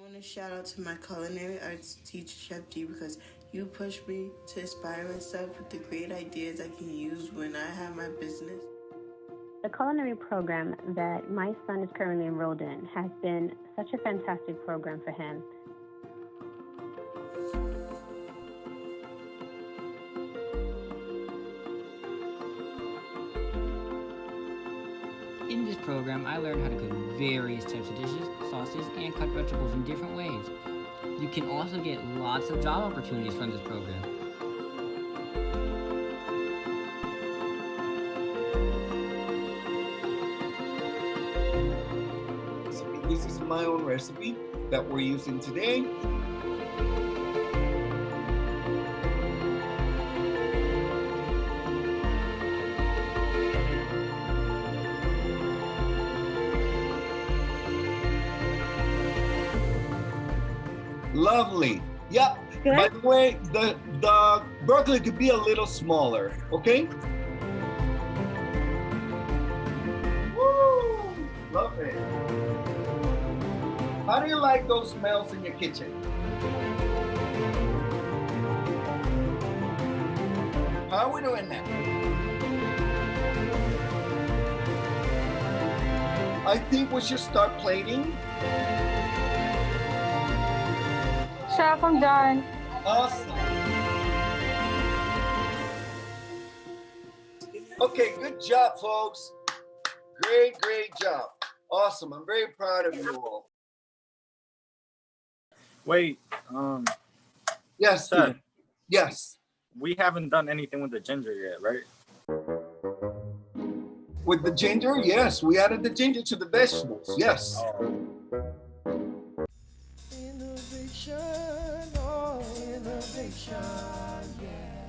I want to shout out to my culinary arts teacher, Chef D, because you pushed me to inspire myself with the great ideas I can use when I have my business. The culinary program that my son is currently enrolled in has been such a fantastic program for him. In this program, I learned how to cook various types of dishes, sauces, and cut vegetables in different ways. You can also get lots of job opportunities from this program. This is my own recipe that we're using today. Lovely. Yep. Good. By the way, the, the broccoli could be a little smaller, okay? Woo! Love it. How do you like those smells in your kitchen? How are we doing now? I think we should start plating. Chef, I'm done. Awesome. Okay, good job, folks. Great, great job. Awesome. I'm very proud of you all. Wait, um, Yes, Sir. Steve. Yes. we haven't done anything with the ginger yet, right? With the ginger, yes. We added the ginger to the vegetables. Yes. Oh. Yeah.